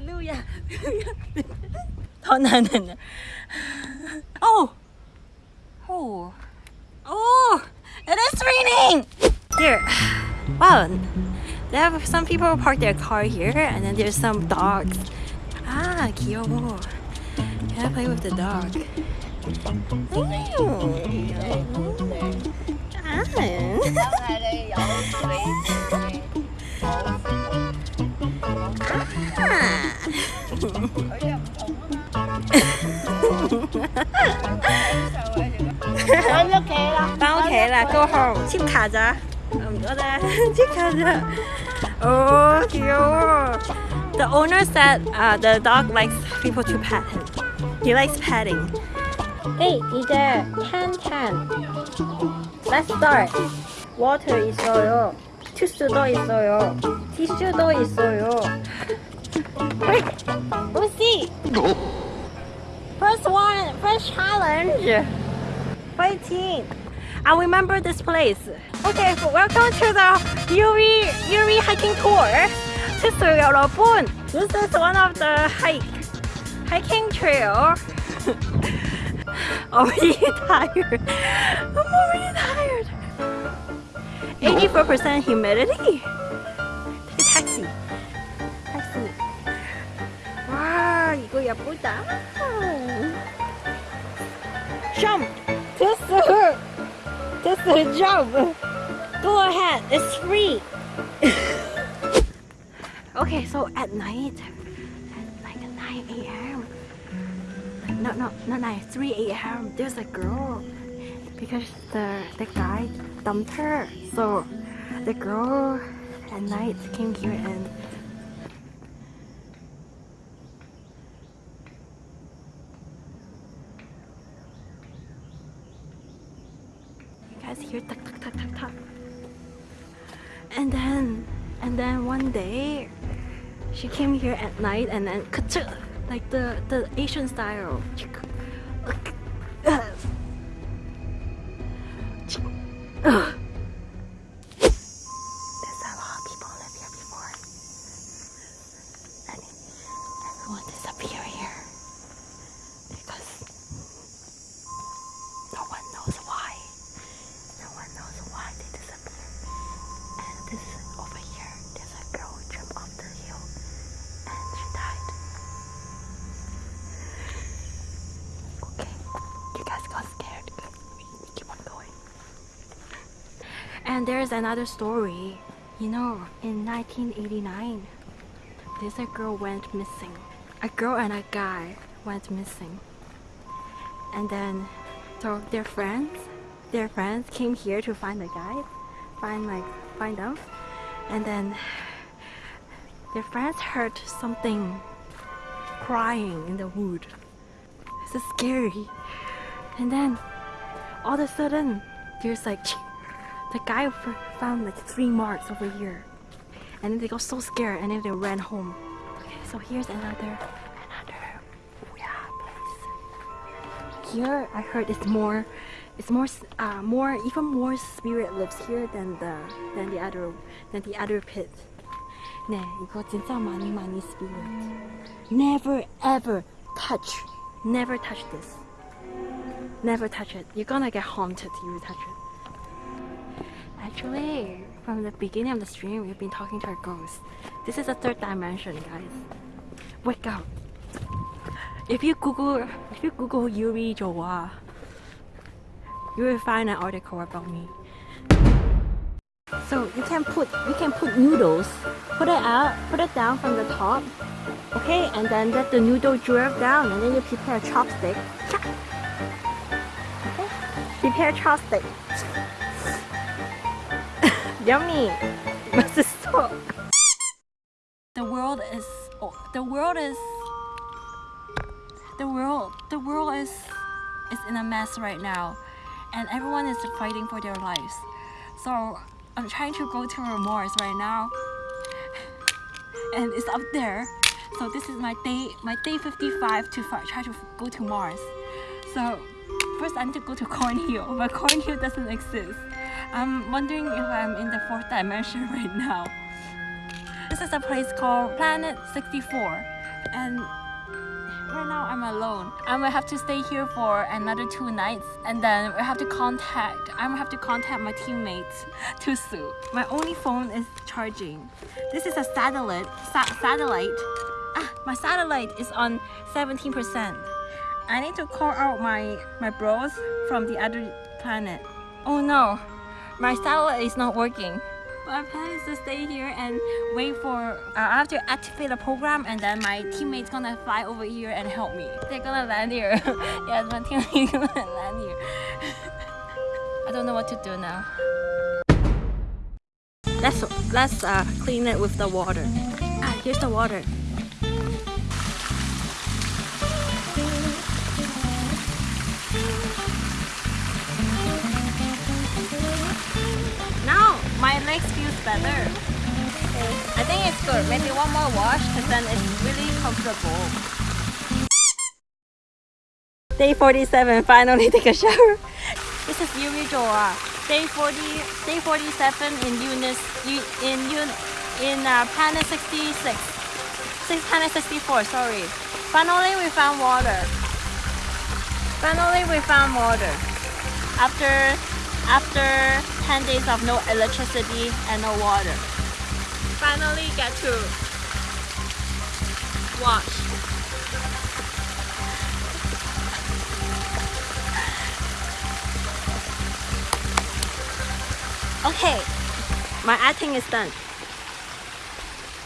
Hallelujah. oh, no, no, no. Oh. Oh. Oh. It is raining. Here. Wow. They have some people park their car here and then there's some dogs. Ah, Kiyobo. Can I play with the dog? Ooh. Ah. Go home. 칩 가자. 음, 그래. 칩 가자. Oh, 귀여워. The owner said uh, the dog likes people to pet him. He likes petting. Hey, 이제 10, 10. Let's start. Water 있어요. 주스도 있어요. 티슈도 있어요. Lucy! First one, first challenge. Fighting. I remember this place. Okay, welcome to the Yuri Yuri hiking tour. This 여러분. This is one of the hike hiking trail. I'm really tired. I'm already tired. 84% humidity. Taxi. Taxi. Kuya Puta. Ah! Jump! That's the, jump! Go ahead, it's free! okay, so at night, at like 9 a.m. No, no, not 9, 3 a.m. There's a girl because the, the guy dumped her. So the girl at night came here and hear tuck tuck tuck tuck tuck. And then and then one day she came here at night and then like the the Asian style. And there's another story. You know, in 1989, this a girl went missing. A girl and a guy went missing. And then, so their friends, their friends came here to find the guy, find like find them, and then their friends heard something crying in the wood. It's so scary. And then all of a sudden, there's like the guy f- found like three marks over here, and then they got so scared, and then they ran home. Okay, so here's another another yeah place. Here, I heard it's more, it's more, s- uh, more even more spirit lives here than the than the other than the other pit. 네, 이거 진짜 많이 많이 spirit. Never ever touch, never touch this. Never touch it. You're gonna get haunted if you touch it. Actually, from the beginning of the stream, we've been talking to our ghosts. This is a third dimension, guys. Wake up. If you Google, if you Google Yuri Jowa, you will find an article about me. So you can put, you can put noodles, put it out, put it down from the top, okay, and then let the noodle drip down, and then you prepare a chopstick. Okay, prepare chopstick. Yummy. 맛있어. The world is oh, the world is the world the world is is in a mess right now and everyone is fighting for their lives. So I'm trying to go to Mars right now and it's up there. So this is my day my day 55 to fi- try to go to Mars. So first I need to go to Cornhill, but Cornhill doesn't exist. I'm wondering if I'm in the fourth dimension right now. This is a place called Planet 64. and right now I'm alone. I'm gonna have to stay here for another two nights and then we have to contact I'm gonna have to contact my teammates to sue. My only phone is charging. This is a satellite sa satellite. Ah, my satellite is on 17%. I need to call out my my bros from the other planet. Oh no, my satellite is not working. My plan is to stay here and wait for. Uh, I have to activate the program, and then my teammates gonna fly over here and help me. They're gonna land here. yes, my teammates gonna land here. I don't know what to do now. Let's let's uh, clean it with the water. Ah, here's the water. Better. I think it's good. Maybe one more wash because then it's really comfortable. Day 47, finally take a shower. This is Yuri Joa. Day 40, day 47 in Unis, in Un, in uh, planet 66. Six, planet 64, sorry. Finally we found water. Finally we found water. After after 10 days of no electricity and no water. Finally get to wash. Okay, my acting is done.